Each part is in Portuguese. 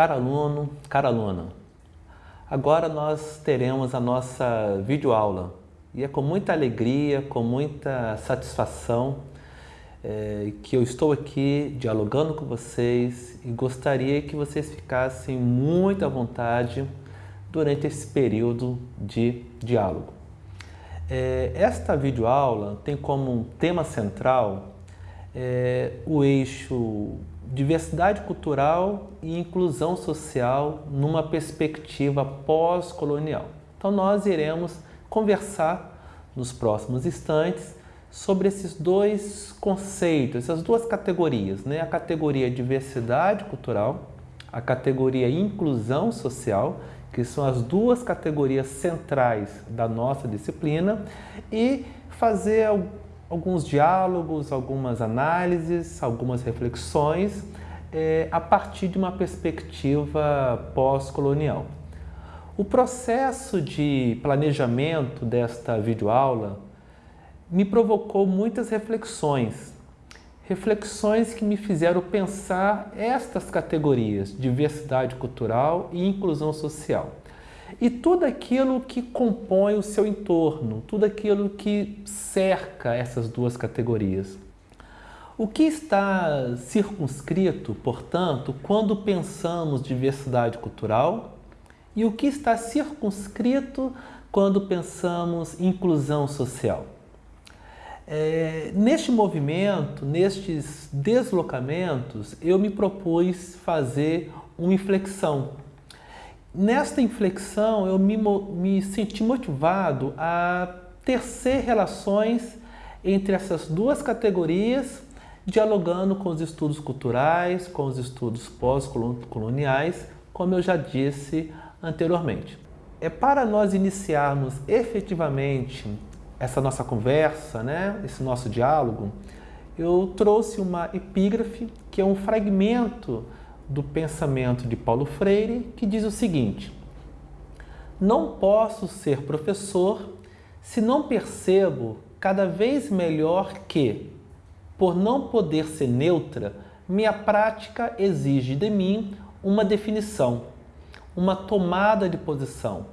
Caro aluno, cara aluna, agora nós teremos a nossa videoaula e é com muita alegria, com muita satisfação é, que eu estou aqui dialogando com vocês e gostaria que vocês ficassem muito à vontade durante esse período de diálogo. É, esta videoaula tem como tema central é, o eixo diversidade cultural e inclusão social numa perspectiva pós-colonial. Então nós iremos conversar nos próximos instantes sobre esses dois conceitos, essas duas categorias, né? a categoria diversidade cultural, a categoria inclusão social, que são as duas categorias centrais da nossa disciplina, e fazer alguns diálogos, algumas análises, algumas reflexões é, a partir de uma perspectiva pós-colonial. O processo de planejamento desta videoaula me provocou muitas reflexões, reflexões que me fizeram pensar estas categorias, diversidade cultural e inclusão social e tudo aquilo que compõe o seu entorno, tudo aquilo que cerca essas duas categorias. O que está circunscrito, portanto, quando pensamos diversidade cultural e o que está circunscrito quando pensamos inclusão social? É, neste movimento, nestes deslocamentos, eu me propus fazer uma inflexão Nesta inflexão, eu me, me senti motivado a tecer relações entre essas duas categorias, dialogando com os estudos culturais, com os estudos pós-coloniais, como eu já disse anteriormente. É para nós iniciarmos efetivamente essa nossa conversa, né, esse nosso diálogo, eu trouxe uma epígrafe que é um fragmento do pensamento de Paulo Freire, que diz o seguinte, não posso ser professor se não percebo cada vez melhor que, por não poder ser neutra, minha prática exige de mim uma definição, uma tomada de posição,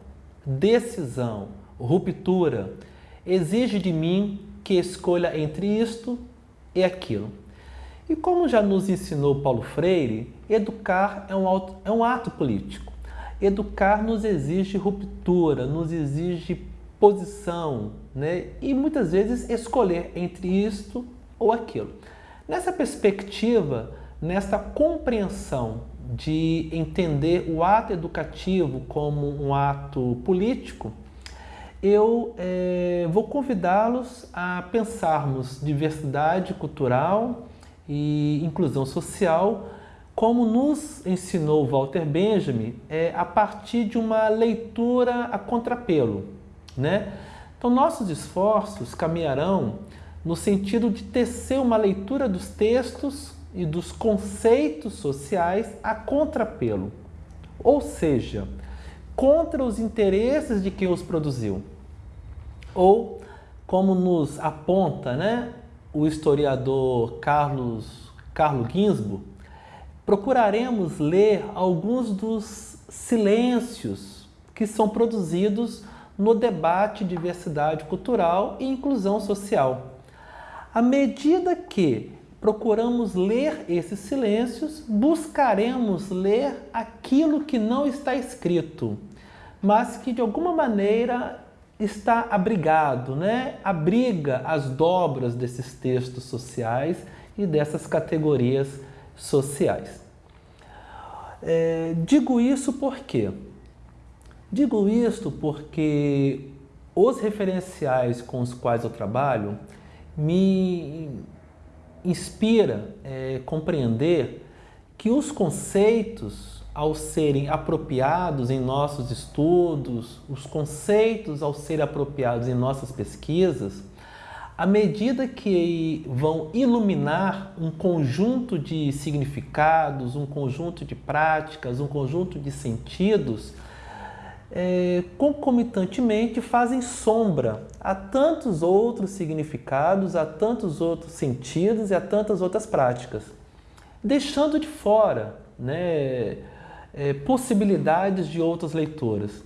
decisão, ruptura, exige de mim que escolha entre isto e aquilo. E como já nos ensinou Paulo Freire, educar é um, auto, é um ato político. Educar nos exige ruptura, nos exige posição, né? e muitas vezes escolher entre isto ou aquilo. Nessa perspectiva, nessa compreensão de entender o ato educativo como um ato político, eu é, vou convidá-los a pensarmos diversidade cultural, e inclusão social, como nos ensinou Walter Benjamin, é, a partir de uma leitura a contrapelo. Né? Então, nossos esforços caminharão no sentido de tecer uma leitura dos textos e dos conceitos sociais a contrapelo, ou seja, contra os interesses de quem os produziu. Ou, como nos aponta né, o historiador Carlos, Carlos Ginsburg, procuraremos ler alguns dos silêncios que são produzidos no debate diversidade cultural e inclusão social. À medida que procuramos ler esses silêncios, buscaremos ler aquilo que não está escrito, mas que de alguma maneira está abrigado, né? abriga as dobras desses textos sociais e dessas categorias sociais. É, digo isso por quê? Digo isso porque os referenciais com os quais eu trabalho me inspira é, compreender que os conceitos ao serem apropriados em nossos estudos, os conceitos ao serem apropriados em nossas pesquisas, à medida que vão iluminar um conjunto de significados, um conjunto de práticas, um conjunto de sentidos, é, concomitantemente fazem sombra a tantos outros significados, a tantos outros sentidos e a tantas outras práticas, deixando de fora né, é, possibilidades de outras leituras.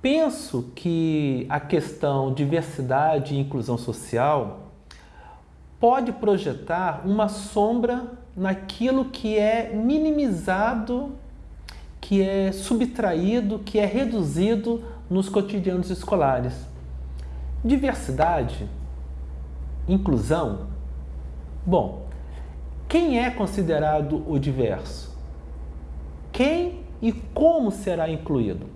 Penso que a questão diversidade e inclusão social pode projetar uma sombra naquilo que é minimizado, que é subtraído, que é reduzido nos cotidianos escolares. Diversidade, inclusão. Bom, quem é considerado o diverso? Quem e como será incluído?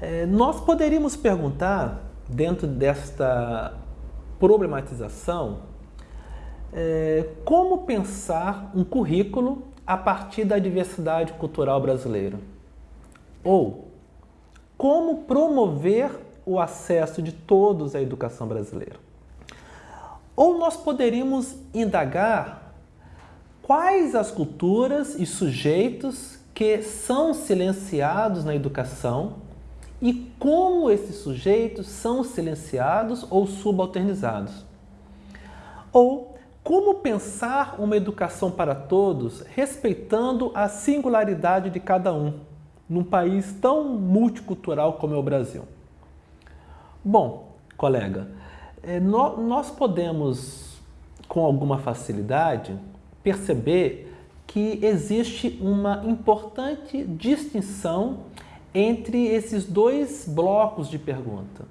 É, nós poderíamos perguntar, dentro desta problematização, é, como pensar um currículo a partir da diversidade cultural brasileira? Ou como promover o acesso de todos à educação brasileira? Ou nós poderíamos indagar quais as culturas e sujeitos que são silenciados na educação e como esses sujeitos são silenciados ou subalternizados. Ou como pensar uma educação para todos respeitando a singularidade de cada um, num país tão multicultural como é o Brasil. Bom, colega, é, nós podemos, com alguma facilidade, perceber que existe uma importante distinção entre esses dois blocos de pergunta.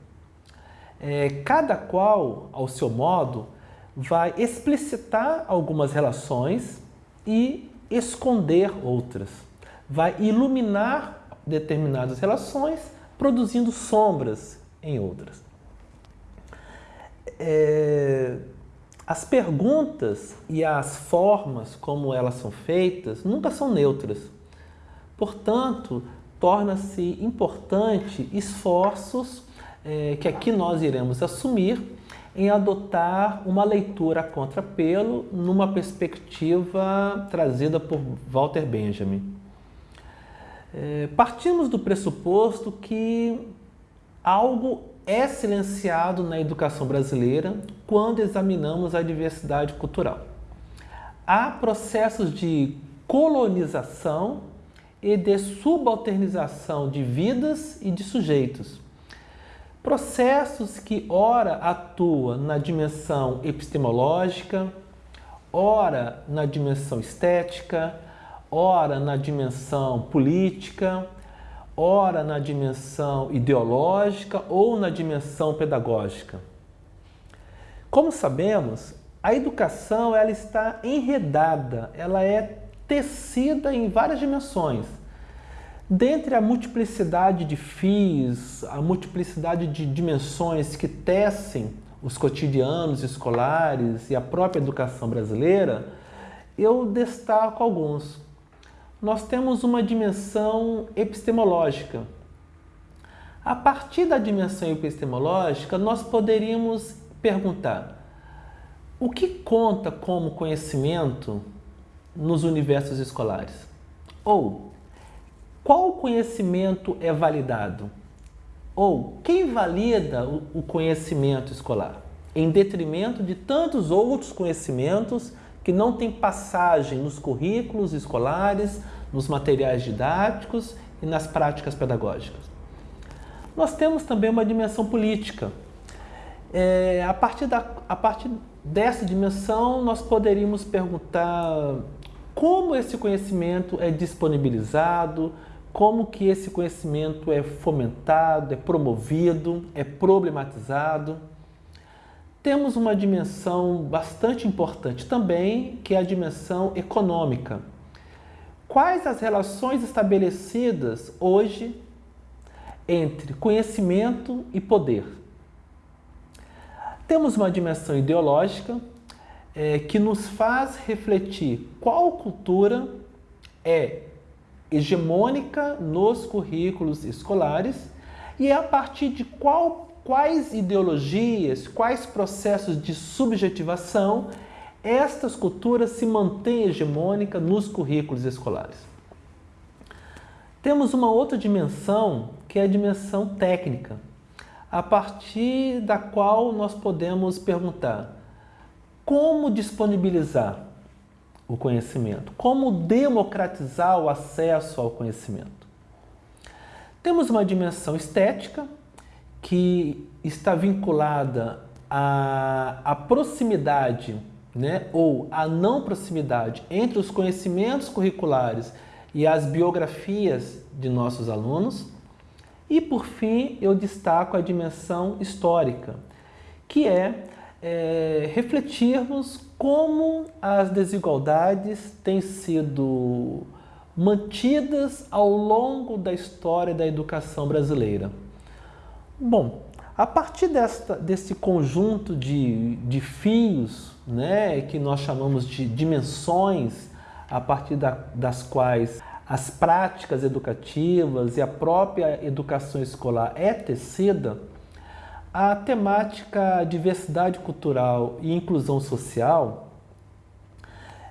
É, cada qual, ao seu modo, vai explicitar algumas relações e esconder outras. Vai iluminar determinadas relações, produzindo sombras em outras. É, as perguntas e as formas como elas são feitas nunca são neutras. Portanto, torna-se importante esforços é, que aqui nós iremos assumir em adotar uma leitura a contrapelo numa perspectiva trazida por Walter Benjamin. É, partimos do pressuposto que algo é silenciado na educação brasileira quando examinamos a diversidade cultural. Há processos de colonização e de subalternização de vidas e de sujeitos. Processos que ora atuam na dimensão epistemológica, ora na dimensão estética, ora na dimensão política, ora na dimensão ideológica ou na dimensão pedagógica. Como sabemos, a educação ela está enredada, ela é tecida em várias dimensões. Dentre a multiplicidade de fios, a multiplicidade de dimensões que tecem os cotidianos escolares e a própria educação brasileira, eu destaco alguns nós temos uma dimensão epistemológica. A partir da dimensão epistemológica, nós poderíamos perguntar o que conta como conhecimento nos universos escolares? Ou qual conhecimento é validado? Ou quem valida o conhecimento escolar? Em detrimento de tantos outros conhecimentos que não tem passagem nos currículos escolares, nos materiais didáticos e nas práticas pedagógicas. Nós temos também uma dimensão política. É, a, partir da, a partir dessa dimensão, nós poderíamos perguntar como esse conhecimento é disponibilizado, como que esse conhecimento é fomentado, é promovido, é problematizado. Temos uma dimensão bastante importante também, que é a dimensão econômica. Quais as relações estabelecidas hoje entre conhecimento e poder? Temos uma dimensão ideológica é, que nos faz refletir qual cultura é hegemônica nos currículos escolares e é a partir de qual quais ideologias, quais processos de subjetivação estas culturas se mantêm hegemônicas nos currículos escolares. Temos uma outra dimensão, que é a dimensão técnica, a partir da qual nós podemos perguntar como disponibilizar, o conhecimento, como democratizar o acesso ao conhecimento. Temos uma dimensão estética que está vinculada à, à proximidade né, ou à não proximidade entre os conhecimentos curriculares e as biografias de nossos alunos. E, por fim, eu destaco a dimensão histórica, que é, é refletirmos como as desigualdades têm sido mantidas ao longo da história da educação brasileira. Bom, a partir desta, desse conjunto de, de fios, né, que nós chamamos de dimensões, a partir da, das quais as práticas educativas e a própria educação escolar é tecida, a temática diversidade cultural e inclusão social,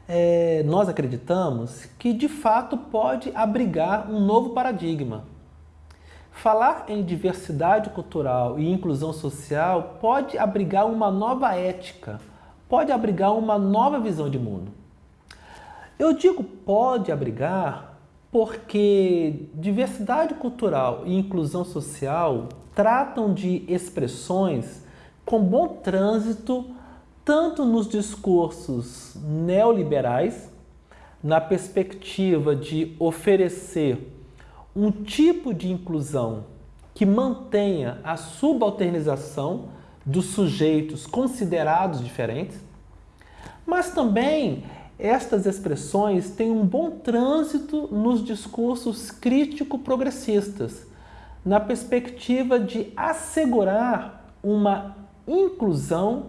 é, nós acreditamos que de fato pode abrigar um novo paradigma. Falar em diversidade cultural e inclusão social pode abrigar uma nova ética, pode abrigar uma nova visão de mundo. Eu digo pode abrigar porque diversidade cultural e inclusão social tratam de expressões com bom trânsito tanto nos discursos neoliberais, na perspectiva de oferecer um tipo de inclusão que mantenha a subalternização dos sujeitos considerados diferentes, mas também estas expressões têm um bom trânsito nos discursos crítico-progressistas, na perspectiva de assegurar uma inclusão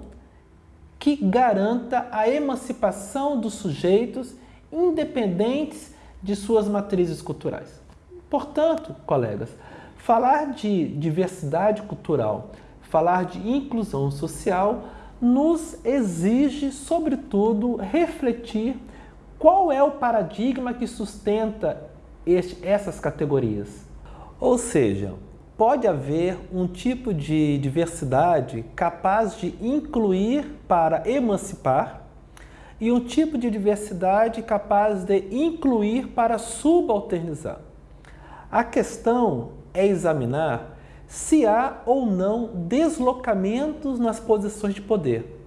que garanta a emancipação dos sujeitos independentes de suas matrizes culturais. Portanto, colegas, falar de diversidade cultural, falar de inclusão social nos exige, sobretudo, refletir qual é o paradigma que sustenta este, essas categorias. Ou seja, pode haver um tipo de diversidade capaz de incluir para emancipar e um tipo de diversidade capaz de incluir para subalternizar. A questão é examinar se há ou não deslocamentos nas posições de poder.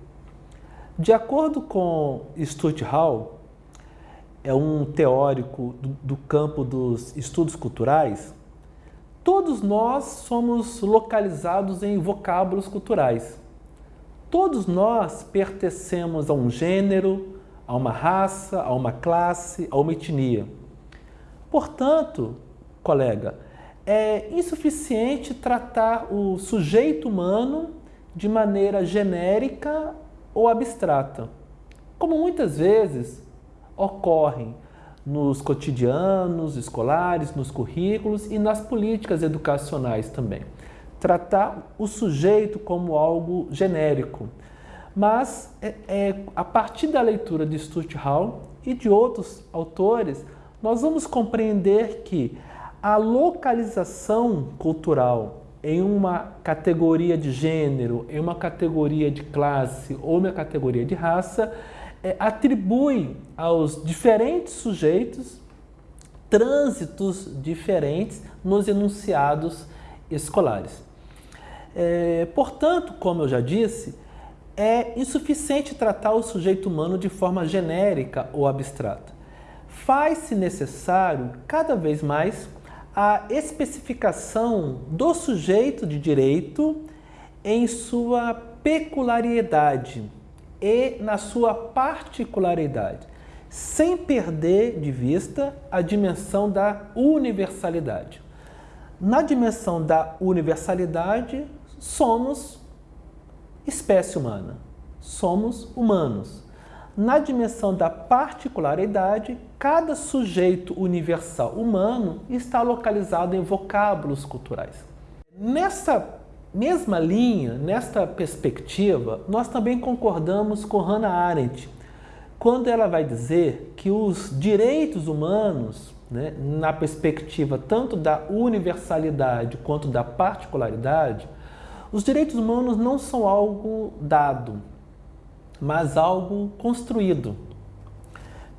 De acordo com Stuart Hall, é um teórico do, do campo dos estudos culturais, todos nós somos localizados em vocábulos culturais. Todos nós pertencemos a um gênero, a uma raça, a uma classe, a uma etnia. Portanto, colega, é insuficiente tratar o sujeito humano de maneira genérica ou abstrata, como muitas vezes ocorrem nos cotidianos escolares, nos currículos e nas políticas educacionais também. Tratar o sujeito como algo genérico. Mas, é, é, a partir da leitura de Stuart Hall e de outros autores, nós vamos compreender que a localização cultural em uma categoria de gênero, em uma categoria de classe ou uma categoria de raça, é, atribui aos diferentes sujeitos trânsitos diferentes nos enunciados escolares. É, portanto, como eu já disse, é insuficiente tratar o sujeito humano de forma genérica ou abstrata. Faz-se necessário, cada vez mais, a especificação do sujeito de direito em sua peculiaridade e na sua particularidade, sem perder de vista a dimensão da universalidade. Na dimensão da universalidade, somos espécie humana, somos humanos. Na dimensão da particularidade, cada sujeito universal humano está localizado em vocábulos culturais. Nessa mesma linha, nesta perspectiva, nós também concordamos com Hannah Arendt, quando ela vai dizer que os direitos humanos, né, na perspectiva tanto da universalidade quanto da particularidade, os direitos humanos não são algo dado, mas algo construído.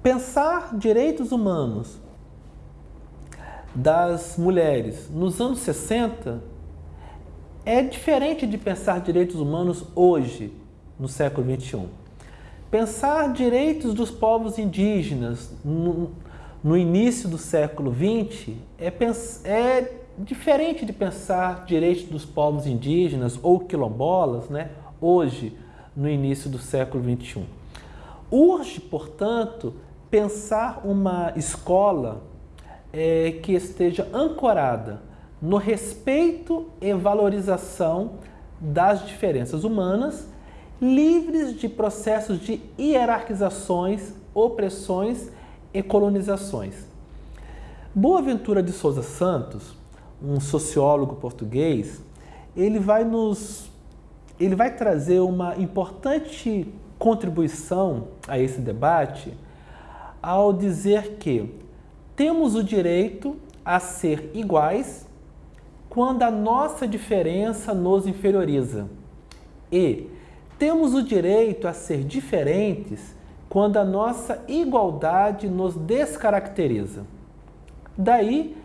Pensar direitos humanos das mulheres nos anos 60 é diferente de pensar direitos humanos hoje, no século 21. Pensar direitos dos povos indígenas no, no início do século 20 é, é diferente de pensar direitos dos povos indígenas ou quilombolas, né, hoje, no início do século 21. Urge, portanto, pensar uma escola é, que esteja ancorada no respeito e valorização das diferenças humanas, livres de processos de hierarquizações, opressões e colonizações. Boaventura de Souza Santos, um sociólogo português, ele vai nos ele vai trazer uma importante contribuição a esse debate ao dizer que temos o direito a ser iguais quando a nossa diferença nos inferioriza e temos o direito a ser diferentes quando a nossa igualdade nos descaracteriza. Daí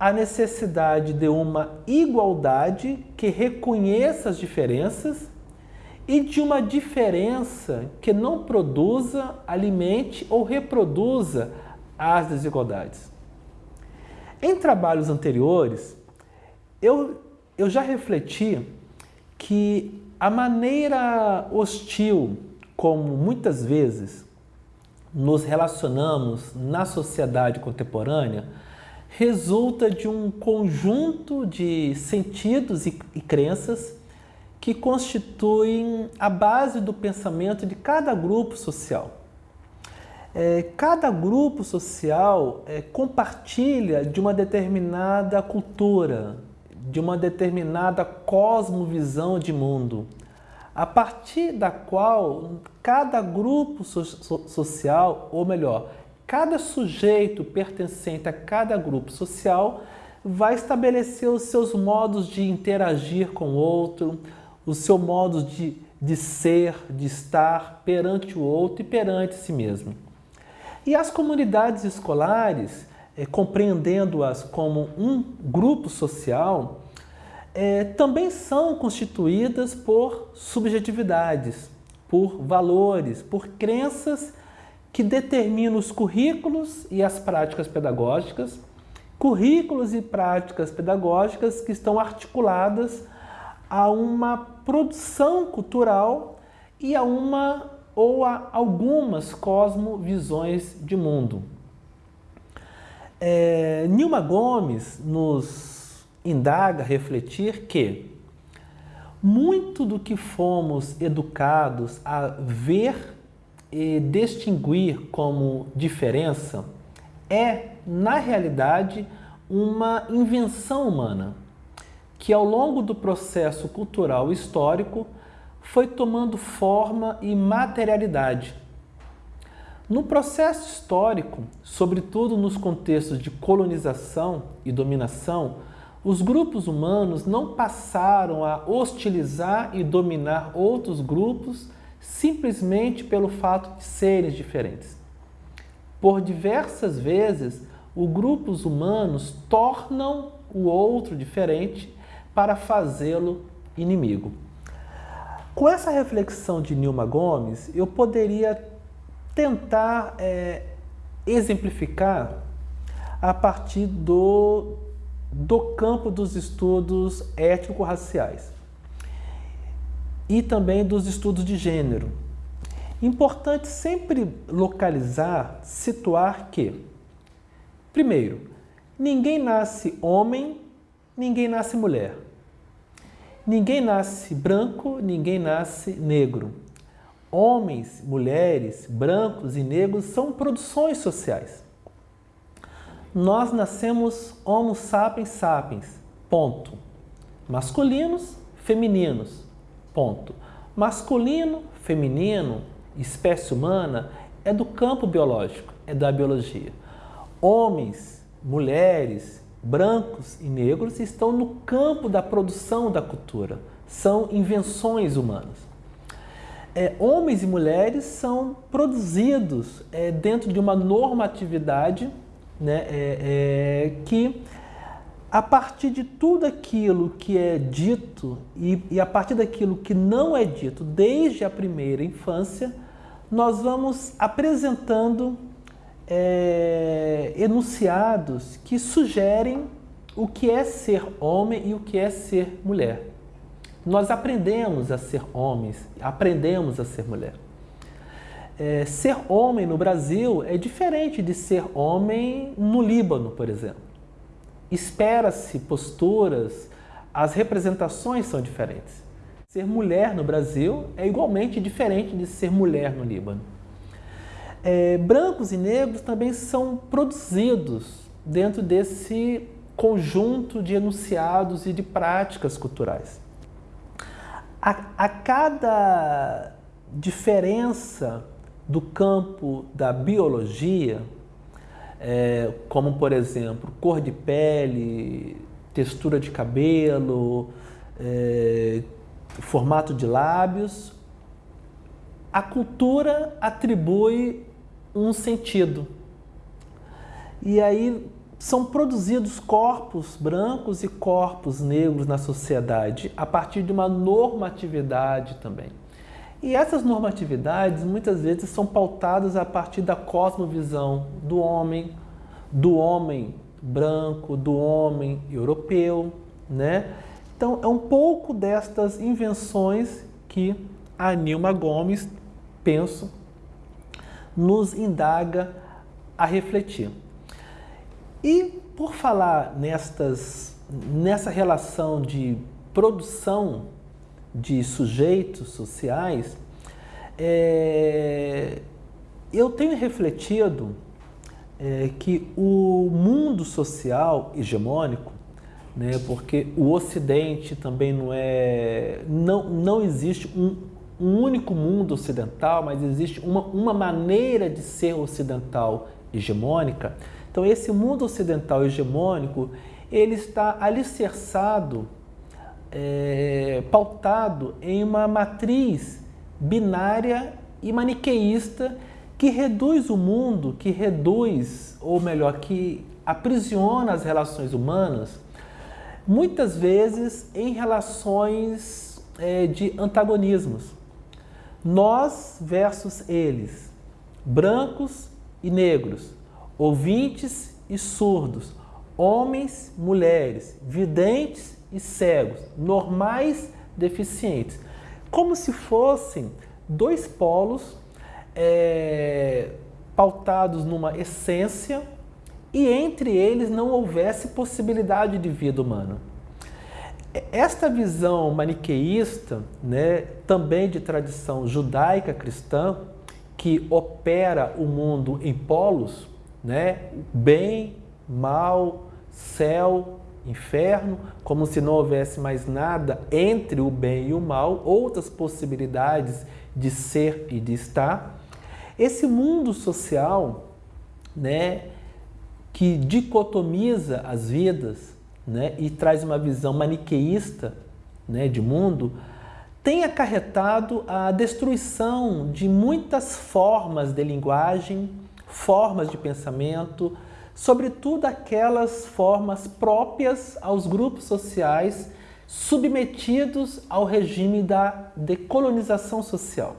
a necessidade de uma igualdade que reconheça as diferenças e de uma diferença que não produza, alimente ou reproduza as desigualdades. Em trabalhos anteriores, eu, eu já refleti que a maneira hostil como muitas vezes nos relacionamos na sociedade contemporânea resulta de um conjunto de sentidos e, e crenças que constituem a base do pensamento de cada grupo social. É, cada grupo social é, compartilha de uma determinada cultura, de uma determinada cosmovisão de mundo, a partir da qual cada grupo so social, ou melhor, cada sujeito pertencente a cada grupo social vai estabelecer os seus modos de interagir com o outro, o seu modo de, de ser, de estar perante o outro e perante si mesmo. E as comunidades escolares, é, compreendendo-as como um grupo social, é, também são constituídas por subjetividades, por valores, por crenças que determinam os currículos e as práticas pedagógicas, currículos e práticas pedagógicas que estão articuladas a uma produção cultural e a uma ou a algumas cosmovisões de mundo. É, Nilma Gomes nos indaga refletir que muito do que fomos educados a ver e distinguir como diferença é, na realidade, uma invenção humana que ao longo do processo cultural histórico foi tomando forma e materialidade. No processo histórico, sobretudo nos contextos de colonização e dominação, os grupos humanos não passaram a hostilizar e dominar outros grupos simplesmente pelo fato de serem diferentes. Por diversas vezes, os grupos humanos tornam o outro diferente para fazê-lo inimigo. Com essa reflexão de Nilma Gomes, eu poderia tentar é, exemplificar a partir do, do campo dos estudos étnico-raciais e também dos estudos de gênero. Importante sempre localizar, situar que, primeiro, ninguém nasce homem, ninguém nasce mulher. Ninguém nasce branco, ninguém nasce negro. Homens, mulheres, brancos e negros são produções sociais. Nós nascemos Homo sapiens sapiens, ponto. Masculinos, femininos, ponto. Masculino, feminino, espécie humana é do campo biológico, é da biologia. Homens, mulheres, brancos e negros estão no campo da produção da cultura, são invenções humanas. é, homens e mulheres são produzidos é, dentro de uma normatividade né, é, é, que, a partir de tudo aquilo que é dito e, e a partir daquilo que não é dito desde a primeira infância, nós vamos apresentando é, enunciados que sugerem o que é ser homem e o que é ser mulher. Nós aprendemos a ser homens, aprendemos a ser mulher. É, ser homem no Brasil é diferente de ser homem no Líbano, por exemplo. Espera-se posturas, as representações são diferentes. Ser mulher no Brasil é igualmente diferente de ser mulher no Líbano. É, brancos e negros também são produzidos dentro desse conjunto de enunciados e de práticas culturais. A, a cada diferença do campo da biologia, é, como por exemplo cor de pele, textura de cabelo, é, formato de lábios, a cultura atribui um sentido. E aí são produzidos corpos brancos e corpos negros na sociedade a partir de uma normatividade também. E essas normatividades muitas vezes são pautadas a partir da cosmovisão do homem, do homem branco, do homem europeu, né? Então é um pouco destas invenções que a Nilma Gomes, penso, nos indaga a refletir. E por falar nestas, nessa relação de produção de sujeitos sociais, é, eu tenho refletido é, que o mundo social hegemônico, né, porque o Ocidente também não é, não, não existe um, um único mundo ocidental, mas existe uma, uma maneira de ser ocidental hegemônica, então, esse mundo ocidental hegemônico, ele está alicerçado, é, pautado em uma matriz binária e maniqueísta que reduz o mundo, que reduz, ou melhor, que aprisiona as relações humanas, muitas vezes em relações é, de antagonismos. Nós versus eles, brancos e negros, ouvintes e surdos, homens, mulheres, videntes e cegos, normais, deficientes, como se fossem dois polos é, pautados numa essência e entre eles não houvesse possibilidade de vida humana. Esta visão maniqueísta, né, também de tradição judaica cristã, que opera o mundo em polos, né? Bem, mal, céu, inferno, como se não houvesse mais nada entre o bem e o mal, outras possibilidades de ser e de estar. Esse mundo social, né, que dicotomiza as vidas, né, e traz uma visão maniqueísta, né, de mundo, tem acarretado a destruição de muitas formas de linguagem, formas de pensamento, sobretudo aquelas formas próprias aos grupos sociais submetidos ao regime da decolonização social.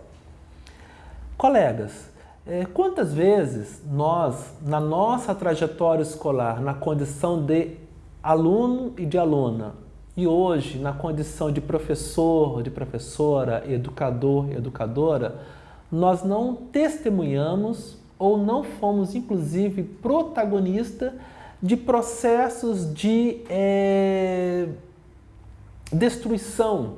Colegas, é, quantas vezes nós, na nossa trajetória escolar, na condição de aluno e de aluna, e hoje na condição de professor, de professora, educador, educadora, nós não testemunhamos ou não fomos, inclusive, protagonista de processos de é, destruição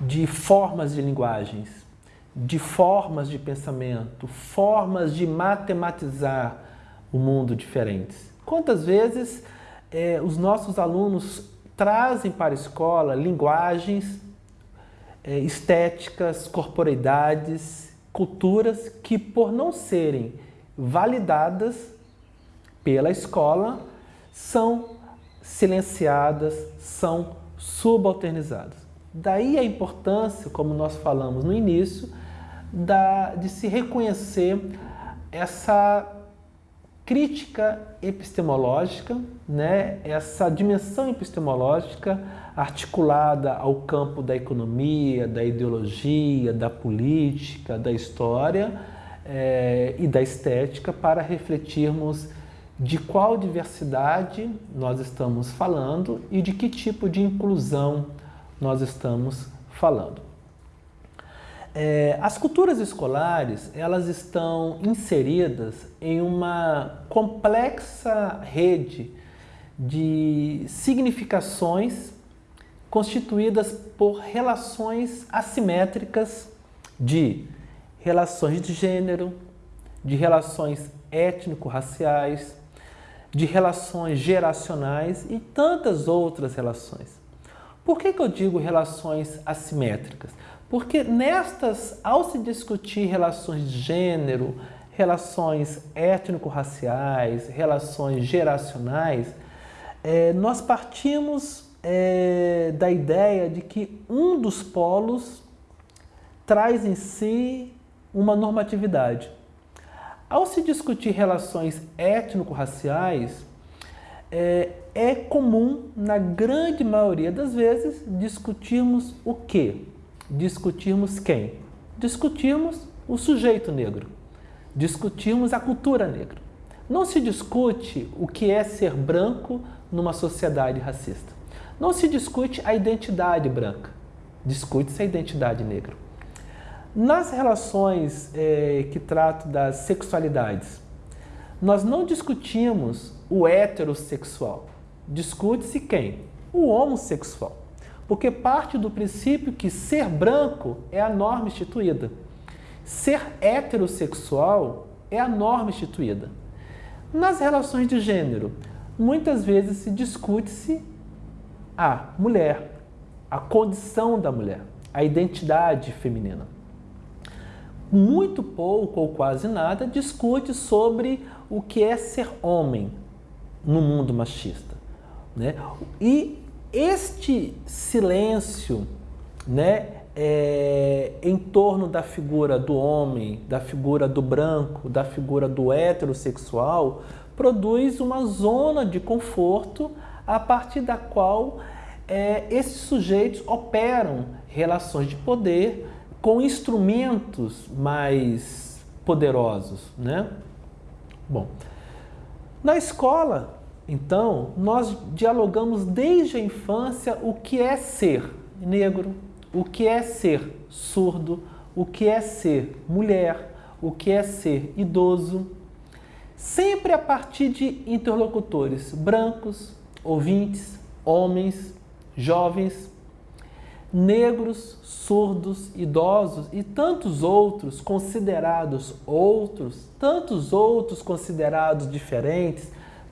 de formas de linguagens, de formas de pensamento, formas de matematizar o mundo diferentes. Quantas vezes é, os nossos alunos trazem para a escola linguagens é, estéticas, corporeidades, culturas que, por não serem validadas pela escola, são silenciadas, são subalternizadas. Daí a importância, como nós falamos no início, da, de se reconhecer essa crítica epistemológica, né? essa dimensão epistemológica articulada ao campo da economia, da ideologia, da política, da história é, e da estética para refletirmos de qual diversidade nós estamos falando e de que tipo de inclusão nós estamos falando. É, as culturas escolares elas estão inseridas em uma complexa rede de significações constituídas por relações assimétricas de relações de gênero, de relações étnico-raciais, de relações geracionais e tantas outras relações. Por que, que eu digo relações assimétricas? Porque nestas, ao se discutir relações de gênero, relações étnico-raciais, relações geracionais, é, nós partimos é, da ideia de que um dos polos traz em si uma normatividade. Ao se discutir relações étnico-raciais, é, é, comum, na grande maioria das vezes, discutirmos o quê? Discutirmos quem? Discutirmos o sujeito negro. Discutirmos a cultura negra. Não se discute o que é ser branco numa sociedade racista. Não se discute a identidade branca, discute-se a identidade negra. Nas relações é, que tratam das sexualidades, nós não discutimos o heterossexual. Discute-se quem? O homossexual. Porque parte do princípio que ser branco é a norma instituída. Ser heterossexual é a norma instituída. Nas relações de gênero, muitas vezes se discute-se a mulher, a condição da mulher, a identidade feminina. Muito pouco ou quase nada discute sobre o que é ser homem no mundo machista. Né? E este silêncio né, é, em torno da figura do homem, da figura do branco, da figura do heterossexual, produz uma zona de conforto a partir da qual é, esses sujeitos operam relações de poder com instrumentos mais poderosos. Né? Bom, na escola, então, nós dialogamos desde a infância o que é ser negro, o que é ser surdo, o que é ser mulher, o que é ser idoso, sempre a partir de interlocutores brancos, ouvintes, homens, jovens, negros, surdos, idosos e tantos outros considerados outros, tantos outros considerados diferentes,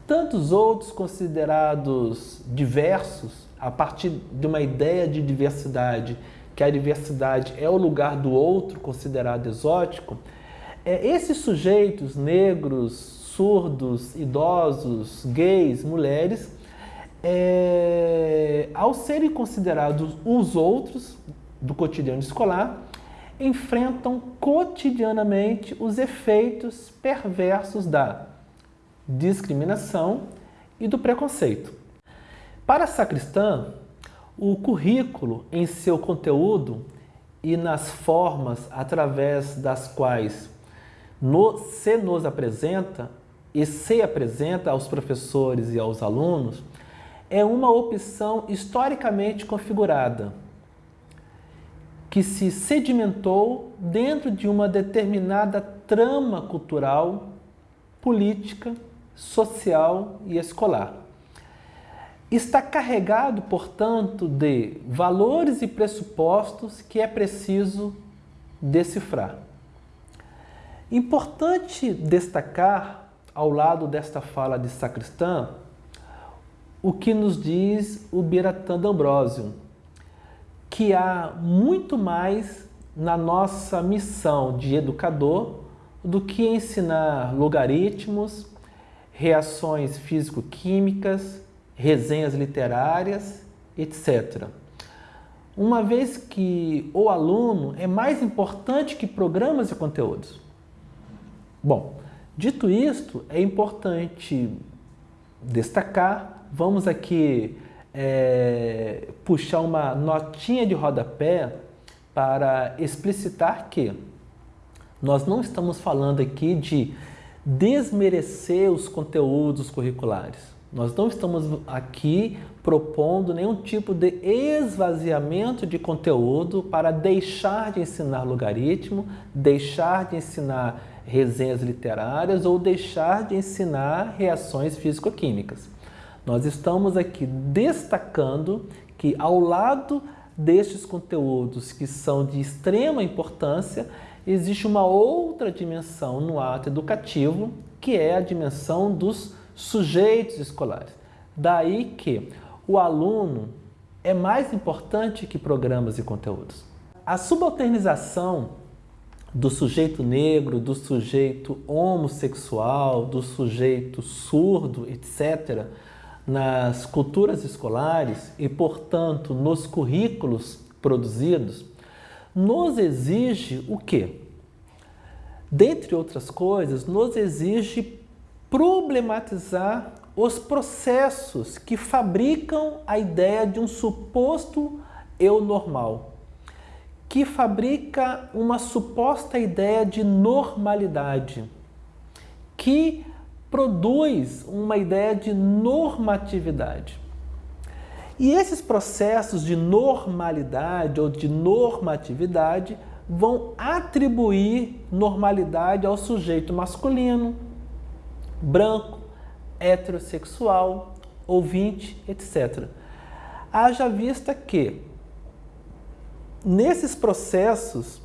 tantos outros considerados diversos, a partir de uma ideia de diversidade, que a diversidade é o lugar do outro considerado exótico, é, esses sujeitos negros, surdos, idosos, gays, mulheres, é, ao serem considerados os outros do cotidiano escolar, enfrentam cotidianamente os efeitos perversos da discriminação e do preconceito. Para a sacristã, o currículo em seu conteúdo e nas formas através das quais no, se nos apresenta e se apresenta aos professores e aos alunos é uma opção historicamente configurada, que se sedimentou dentro de uma determinada trama cultural, política, social e escolar. Está carregado, portanto, de valores e pressupostos que é preciso decifrar. Importante destacar, ao lado desta fala de sacristã, o que nos diz o Biratã D'Ambrosio, que há muito mais na nossa missão de educador do que ensinar logaritmos, reações físico-químicas, resenhas literárias, etc. uma vez que o aluno é mais importante que programas e conteúdos. Bom, dito isto, é importante destacar, vamos aqui é, puxar uma notinha de rodapé para explicitar que nós não estamos falando aqui de desmerecer os conteúdos curriculares. Nós não estamos aqui propondo nenhum tipo de esvaziamento de conteúdo para deixar de ensinar logaritmo, deixar de ensinar resenhas literárias ou deixar de ensinar reações físico-químicas. Nós estamos aqui destacando que ao lado destes conteúdos que são de extrema importância, existe uma outra dimensão no ato educativo, que é a dimensão dos sujeitos escolares. Daí que o aluno é mais importante que programas e conteúdos. A subalternização do sujeito negro, do sujeito homossexual, do sujeito surdo, etc., nas culturas escolares e, portanto, nos currículos produzidos, nos exige o quê? Dentre outras coisas, nos exige problematizar os processos que fabricam a ideia de um suposto eu normal, que fabrica uma suposta ideia de normalidade, que produz uma ideia de normatividade. E esses processos de normalidade ou de normatividade vão atribuir normalidade ao sujeito masculino, branco, heterossexual, ouvinte, etc. Haja vista que, nesses processos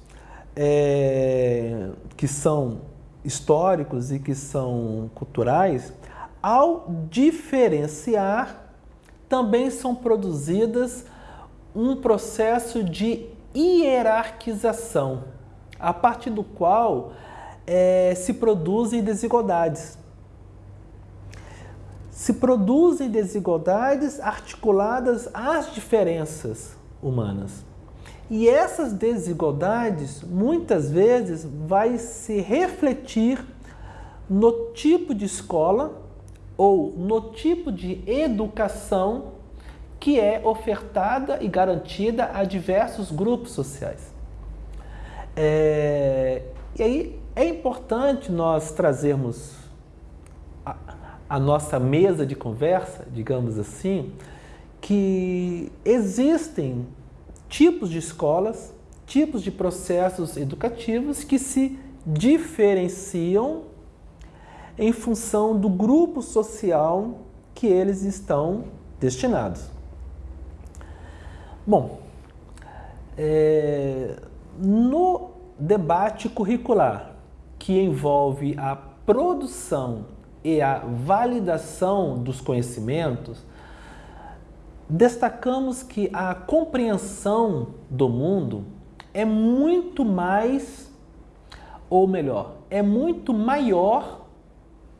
é, que são históricos e que são culturais, ao diferenciar, também são produzidas um processo de hierarquização, a partir do qual é, se produzem desigualdades. Se produzem desigualdades articuladas às diferenças humanas. E essas desigualdades, muitas vezes, vai se refletir no tipo de escola ou no tipo de educação que é ofertada e garantida a diversos grupos sociais. É, e aí é importante nós trazermos a, a nossa mesa de conversa, digamos assim, que existem tipos de escolas, tipos de processos educativos que se diferenciam em função do grupo social que eles estão destinados. Bom, é, no debate curricular que envolve a produção e a validação dos conhecimentos, destacamos que a compreensão do mundo é muito mais, ou melhor, é muito maior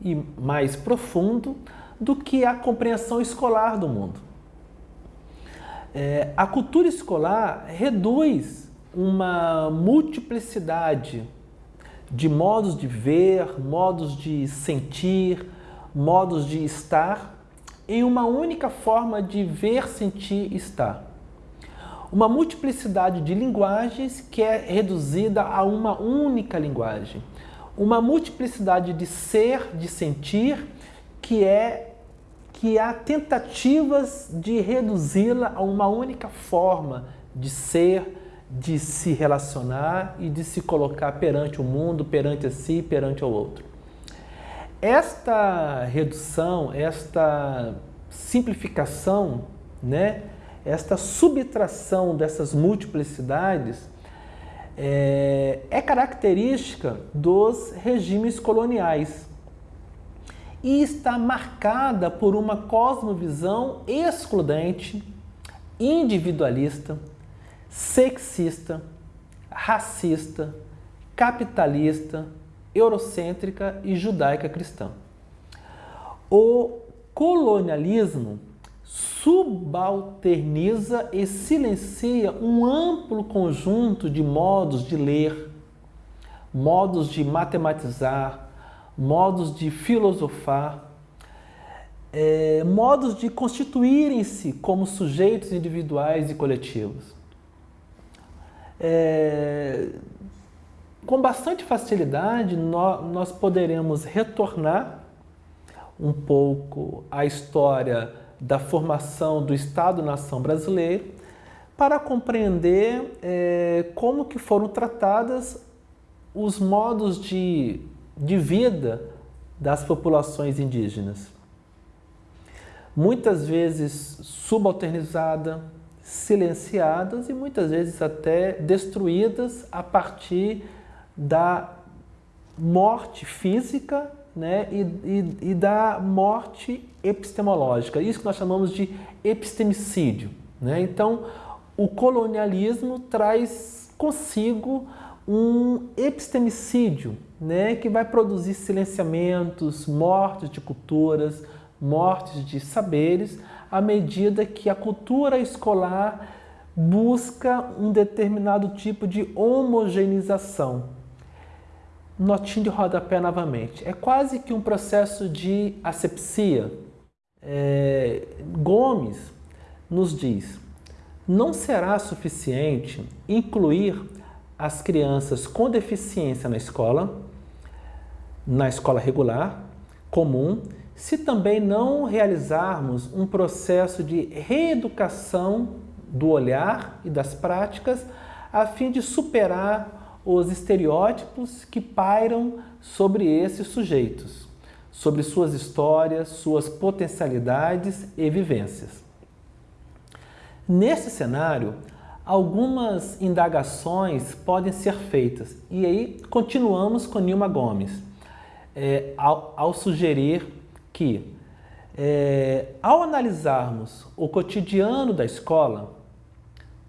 e mais profundo do que a compreensão escolar do mundo. É, a cultura escolar reduz uma multiplicidade de modos de ver, modos de sentir, modos de estar em uma única forma de ver, sentir estar. Uma multiplicidade de linguagens que é reduzida a uma única linguagem. Uma multiplicidade de ser, de sentir, que é que há tentativas de reduzi-la a uma única forma de ser, de se relacionar e de se colocar perante o mundo, perante a si, perante o outro. Esta redução, esta simplificação, né, esta subtração dessas multiplicidades é, é característica dos regimes coloniais e está marcada por uma cosmovisão excludente, individualista, sexista, racista, capitalista, eurocêntrica e judaica cristã. O colonialismo subalterniza e silencia um amplo conjunto de modos de ler, modos de matematizar, modos de filosofar, é, modos de constituírem-se como sujeitos individuais e coletivos. É, com bastante facilidade, nós, nós poderemos retornar um pouco à história da formação do Estado-nação brasileiro para compreender é, como que foram tratadas os modos de, de vida das populações indígenas. Muitas vezes subalternizadas, silenciadas e muitas vezes até destruídas a partir da morte física né, e, e, e da morte epistemológica. Isso que nós chamamos de epistemicídio. Né? Então, o colonialismo traz consigo um epistemicídio né, que vai produzir silenciamentos, mortes de culturas, mortes de saberes, à medida que a cultura escolar busca um determinado tipo de homogeneização. Notinho de rodapé novamente. É quase que um processo de asepsia. É, Gomes nos diz, não será suficiente incluir as crianças com deficiência na escola, na escola regular, comum, se também não realizarmos um processo de reeducação do olhar e das práticas a fim de superar os estereótipos que pairam sobre esses sujeitos, sobre suas histórias, suas potencialidades e vivências. Nesse cenário, algumas indagações podem ser feitas e aí continuamos com Nilma Gomes, é, ao, ao sugerir que, é, ao analisarmos o cotidiano da escola,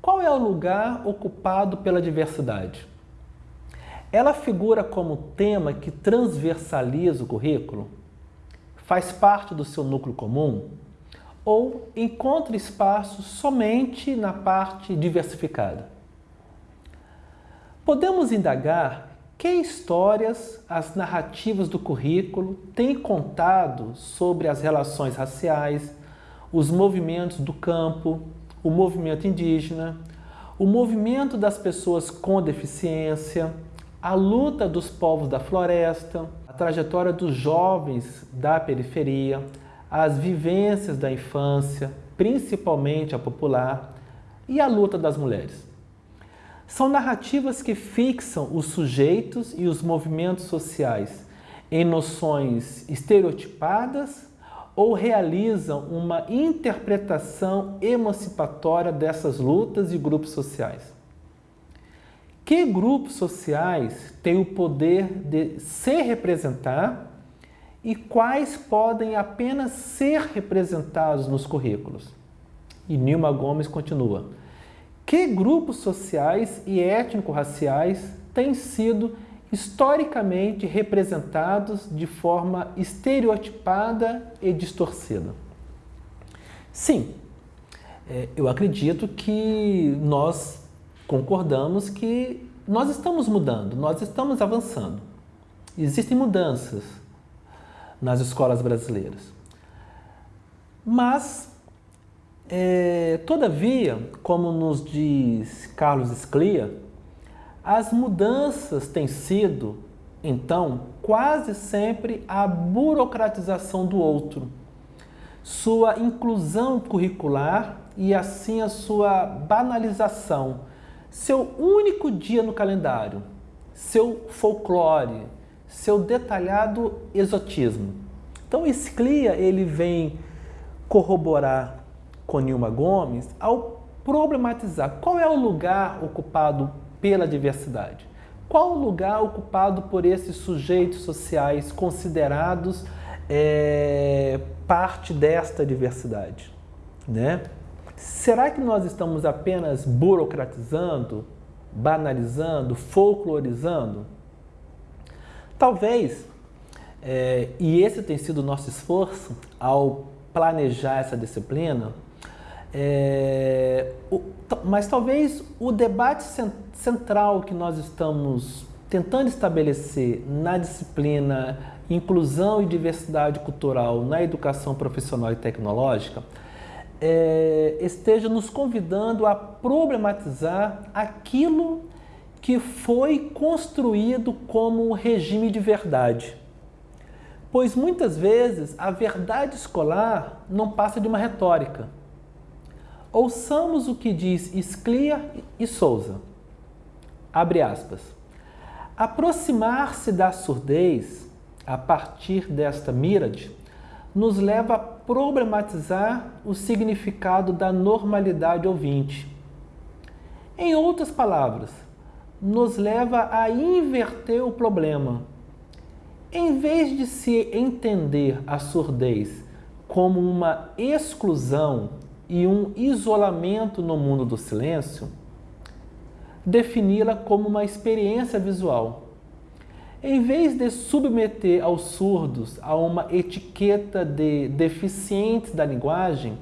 qual é o lugar ocupado pela diversidade? Ela figura como tema que transversaliza o currículo? Faz parte do seu núcleo comum? Ou encontra espaço somente na parte diversificada? Podemos indagar que histórias as narrativas do currículo têm contado sobre as relações raciais, os movimentos do campo, o movimento indígena, o movimento das pessoas com deficiência, a luta dos povos da floresta, a trajetória dos jovens da periferia, as vivências da infância, principalmente a popular, e a luta das mulheres. São narrativas que fixam os sujeitos e os movimentos sociais em noções estereotipadas ou realizam uma interpretação emancipatória dessas lutas e grupos sociais. Que grupos sociais têm o poder de se representar e quais podem apenas ser representados nos currículos? E Nilma Gomes continua. Que grupos sociais e étnico-raciais têm sido historicamente representados de forma estereotipada e distorcida? Sim, é, eu acredito que nós concordamos que nós estamos mudando, nós estamos avançando. Existem mudanças nas escolas brasileiras. Mas é, todavia, como nos diz Carlos Sclia, as mudanças têm sido, então, quase sempre a burocratização do outro, sua inclusão curricular e assim a sua banalização, seu único dia no calendário, seu folclore, seu detalhado exotismo. Então, Sclia ele vem corroborar com Nilma Gomes ao problematizar qual é o lugar ocupado pela diversidade. Qual o lugar ocupado por esses sujeitos sociais considerados é, parte desta diversidade? Né? Será que nós estamos apenas burocratizando, banalizando, folclorizando? Talvez, é, e esse tem sido o nosso esforço ao planejar essa disciplina, é, o, mas talvez o debate central que nós estamos tentando estabelecer na disciplina Inclusão e Diversidade Cultural na Educação Profissional e Tecnológica é, esteja nos convidando a problematizar aquilo que foi construído como regime de verdade. Pois muitas vezes a verdade escolar não passa de uma retórica. Ouçamos o que diz Sclia e Souza. Abre aspas. Aproximar-se da surdez a partir desta mírade nos leva a problematizar o significado da normalidade ouvinte. Em outras palavras, nos leva a inverter o problema. Em vez de se entender a surdez como uma exclusão e um isolamento no mundo do silêncio, defini-la como uma experiência visual em vez de submeter aos surdos a uma etiqueta de deficientes da linguagem,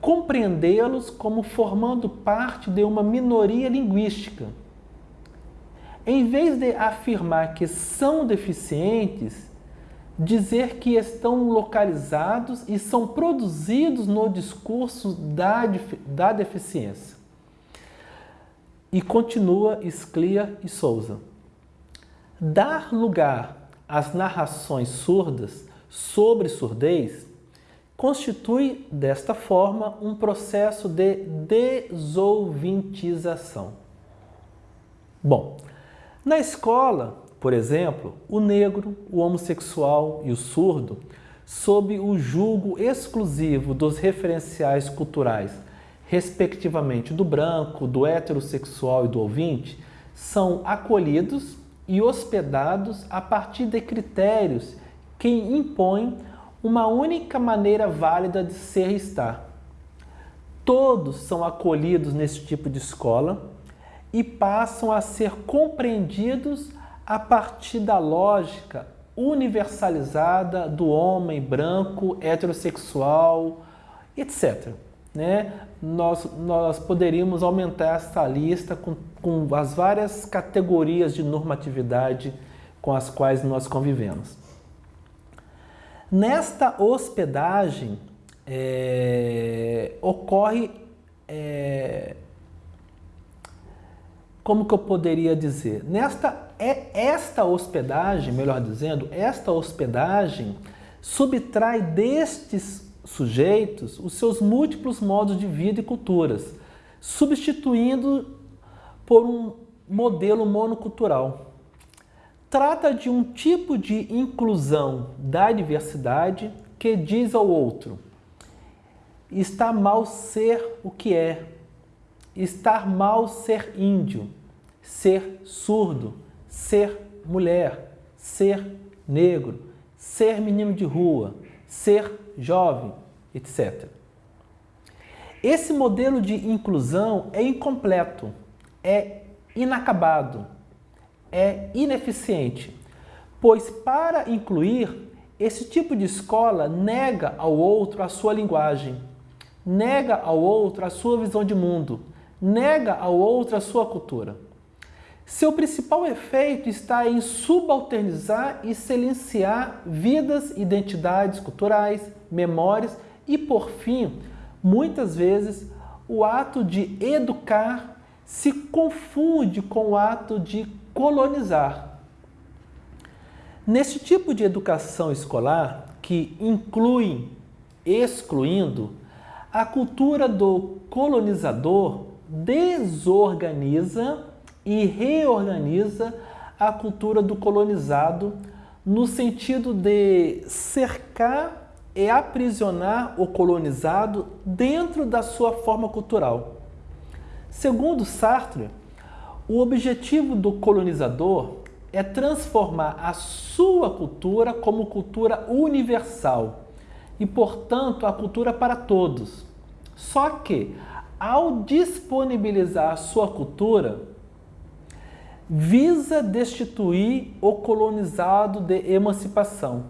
compreendê-los como formando parte de uma minoria linguística. Em vez de afirmar que são deficientes, dizer que estão localizados e são produzidos no discurso da, da deficiência. E continua Sclia e Souza. Dar lugar às narrações surdas sobre surdez constitui, desta forma, um processo de desouvinte-ização. Bom, na escola, por exemplo, o negro, o homossexual e o surdo, sob o julgo exclusivo dos referenciais culturais, respectivamente do branco, do heterossexual e do ouvinte, são acolhidos e hospedados a partir de critérios que impõem uma única maneira válida de ser e estar. Todos são acolhidos nesse tipo de escola e passam a ser compreendidos a partir da lógica universalizada do homem branco, heterossexual, etc né, nós, nós poderíamos aumentar essa lista com, com as várias categorias de normatividade com as quais nós convivemos. Nesta hospedagem, é, ocorre, é, como que eu poderia dizer? Nesta, é, esta hospedagem, melhor dizendo, esta hospedagem subtrai destes sujeitos os seus múltiplos modos de vida e culturas, substituindo por um modelo monocultural. Trata de um tipo de inclusão da diversidade que diz ao outro: está mal ser o que é, estar mal ser índio, ser surdo, ser mulher, ser negro, ser menino de rua, ser jovem, etc. Esse modelo de inclusão é incompleto, é inacabado, é ineficiente, pois para incluir, esse tipo de escola nega ao outro a sua linguagem, nega ao outro a sua visão de mundo, nega ao outro a sua cultura. Seu principal efeito está em subalternizar e silenciar vidas, identidades culturais, memórias e, por fim, muitas vezes, o ato de educar se confunde com o ato de colonizar. Nesse tipo de educação escolar, que inclui, excluindo, a cultura do colonizador desorganiza e reorganiza a cultura do colonizado no sentido de cercar e aprisionar o colonizado dentro da sua forma cultural. Segundo Sartre, o objetivo do colonizador é transformar a sua cultura como cultura universal e, portanto, a cultura para todos. Só que, ao disponibilizar a sua cultura, visa destituir o colonizado de emancipação.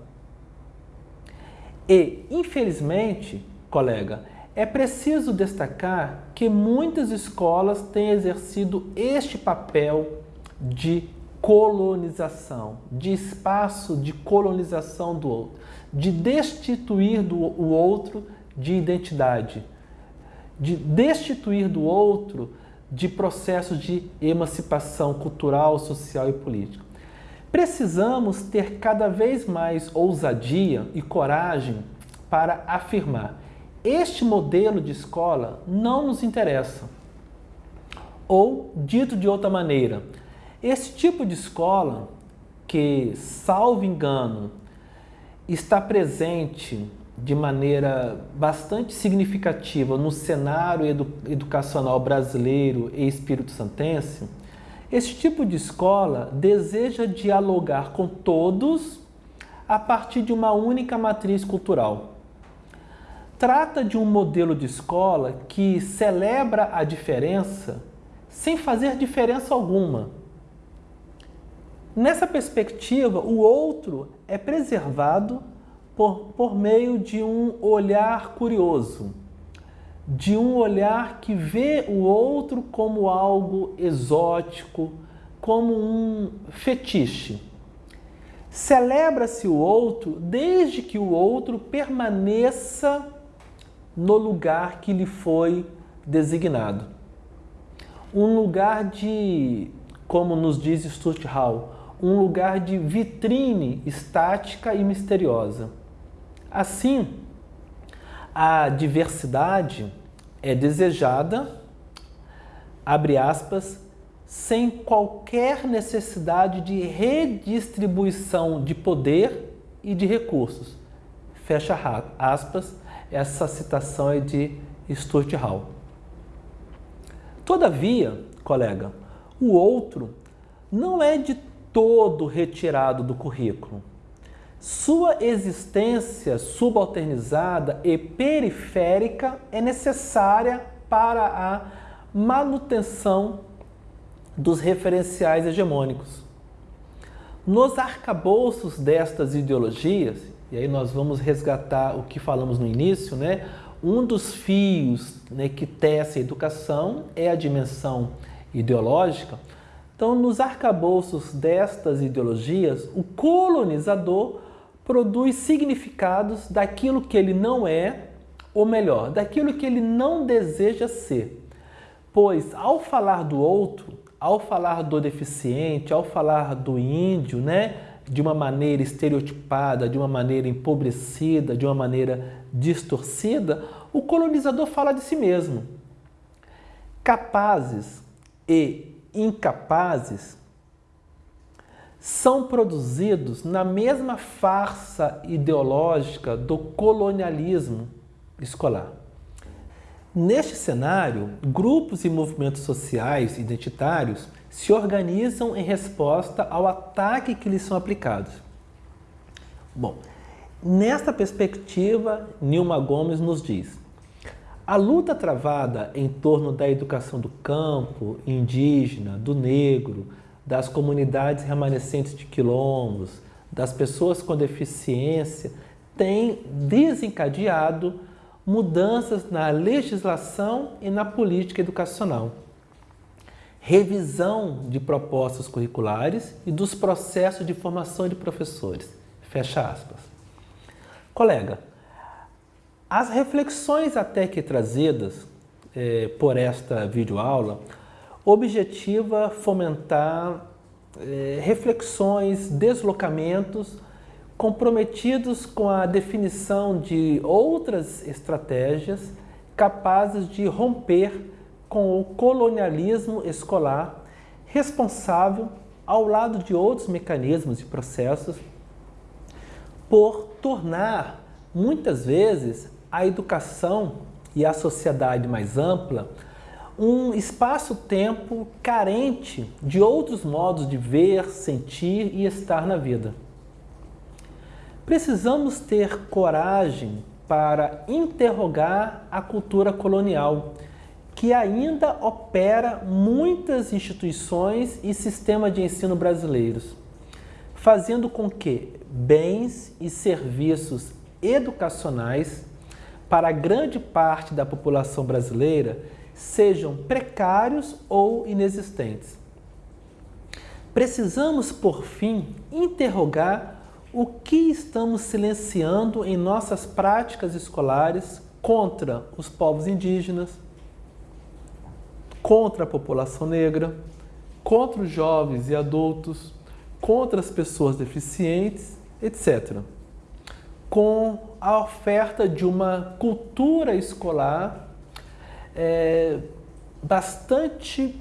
E, infelizmente, colega, é preciso destacar que muitas escolas têm exercido este papel de colonização, de espaço de colonização do outro, de destituir do, o outro de identidade, de destituir do outro de processos de emancipação cultural, social e política. Precisamos ter cada vez mais ousadia e coragem para afirmar este modelo de escola não nos interessa. Ou, dito de outra maneira, esse tipo de escola que, salvo engano, está presente de maneira bastante significativa no cenário edu educacional brasileiro e espírito-santense, esse tipo de escola deseja dialogar com todos a partir de uma única matriz cultural. Trata de um modelo de escola que celebra a diferença sem fazer diferença alguma. Nessa perspectiva, o outro é preservado por, por meio de um olhar curioso, de um olhar que vê o outro como algo exótico, como um fetiche. Celebra-se o outro desde que o outro permaneça no lugar que lhe foi designado. Um lugar de, como nos diz Stuart Hall, um lugar de vitrine estática e misteriosa. Assim, a diversidade é desejada, abre aspas, sem qualquer necessidade de redistribuição de poder e de recursos. Fecha aspas, essa citação é de Stuart Hall. Todavia, colega, o outro não é de todo retirado do currículo. Sua existência subalternizada e periférica é necessária para a manutenção dos referenciais hegemônicos. Nos arcabouços destas ideologias, e aí nós vamos resgatar o que falamos no início, né? Um dos fios né, que tece a educação é a dimensão ideológica. Então, nos arcabouços destas ideologias, o colonizador produz significados daquilo que ele não é, ou melhor, daquilo que ele não deseja ser. Pois ao falar do outro, ao falar do deficiente, ao falar do índio, né, de uma maneira estereotipada, de uma maneira empobrecida, de uma maneira distorcida, o colonizador fala de si mesmo. Capazes e incapazes são produzidos na mesma farsa ideológica do colonialismo escolar. Neste cenário, grupos e movimentos sociais identitários se organizam em resposta ao ataque que lhes são aplicados. Bom, nesta perspectiva, Nilma Gomes nos diz a luta travada em torno da educação do campo, indígena, do negro, das comunidades remanescentes de quilombos, das pessoas com deficiência, tem desencadeado mudanças na legislação e na política educacional. Revisão de propostas curriculares e dos processos de formação de professores. Fecha aspas. Colega, as reflexões até que trazidas eh, por esta videoaula objetiva fomentar é, reflexões, deslocamentos comprometidos com a definição de outras estratégias capazes de romper com o colonialismo escolar responsável, ao lado de outros mecanismos e processos, por tornar, muitas vezes, a educação e a sociedade mais ampla um espaço-tempo carente de outros modos de ver, sentir e estar na vida. Precisamos ter coragem para interrogar a cultura colonial, que ainda opera muitas instituições e sistemas de ensino brasileiros, fazendo com que bens e serviços educacionais para grande parte da população brasileira sejam precários ou inexistentes. Precisamos, por fim, interrogar o que estamos silenciando em nossas práticas escolares contra os povos indígenas, contra a população negra, contra os jovens e adultos, contra as pessoas deficientes, etc. Com a oferta de uma cultura escolar é, bastante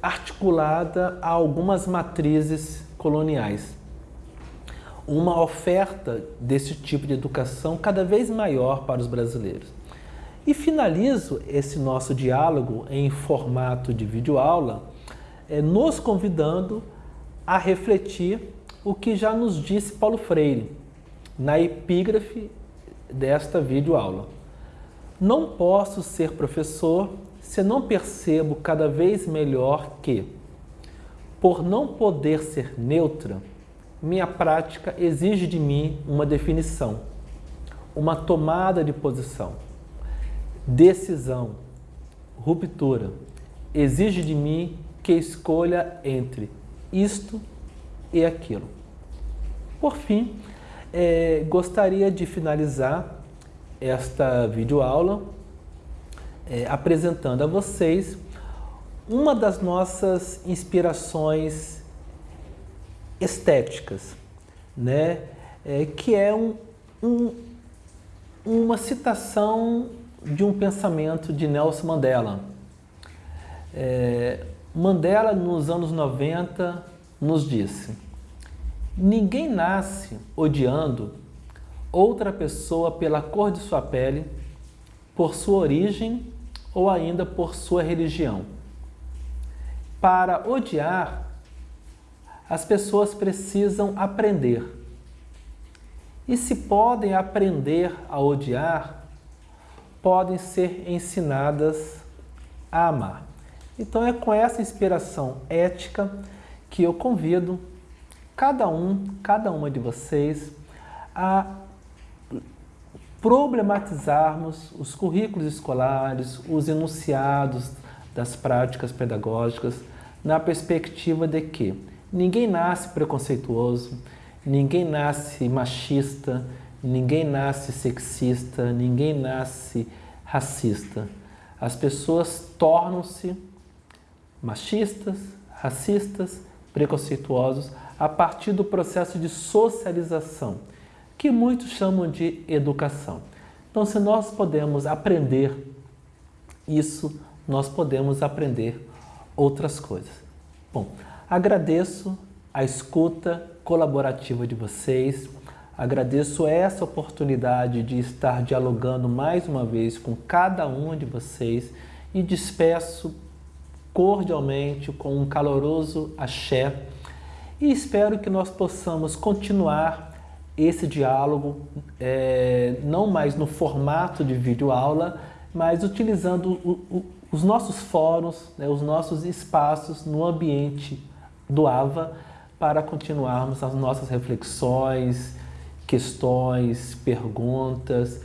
articulada a algumas matrizes coloniais. Uma oferta desse tipo de educação cada vez maior para os brasileiros. E finalizo esse nosso diálogo em formato de videoaula, é, nos convidando a refletir o que já nos disse Paulo Freire na epígrafe desta videoaula. Não posso ser professor se não percebo cada vez melhor que, por não poder ser neutra, minha prática exige de mim uma definição, uma tomada de posição, decisão, ruptura. Exige de mim que escolha entre isto e aquilo. Por fim, é, gostaria de finalizar esta videoaula é, apresentando a vocês uma das nossas inspirações estéticas, né? É, que é um, um, uma citação de um pensamento de Nelson Mandela. É, Mandela, nos anos 90, nos disse Ninguém nasce odiando outra pessoa pela cor de sua pele, por sua origem ou ainda por sua religião. Para odiar, as pessoas precisam aprender. E se podem aprender a odiar, podem ser ensinadas a amar. Então é com essa inspiração ética que eu convido cada um, cada uma de vocês a problematizarmos os currículos escolares, os enunciados das práticas pedagógicas, na perspectiva de que ninguém nasce preconceituoso, ninguém nasce machista, ninguém nasce sexista, ninguém nasce racista. As pessoas tornam-se machistas, racistas, preconceituosos a partir do processo de socialização, que muitos chamam de educação. Então, se nós podemos aprender isso, nós podemos aprender outras coisas. Bom, agradeço a escuta colaborativa de vocês, agradeço essa oportunidade de estar dialogando mais uma vez com cada um de vocês e despeço cordialmente com um caloroso axé. E espero que nós possamos continuar esse diálogo, é, não mais no formato de videoaula, mas utilizando o, o, os nossos fóruns, né, os nossos espaços no ambiente do AVA para continuarmos as nossas reflexões, questões, perguntas.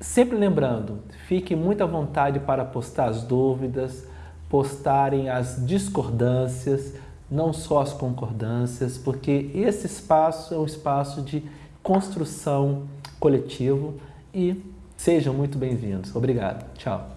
Sempre lembrando, fique muito à vontade para postar as dúvidas, postarem as discordâncias, não só as concordâncias, porque esse espaço é um espaço de construção coletivo e sejam muito bem-vindos. Obrigado. Tchau.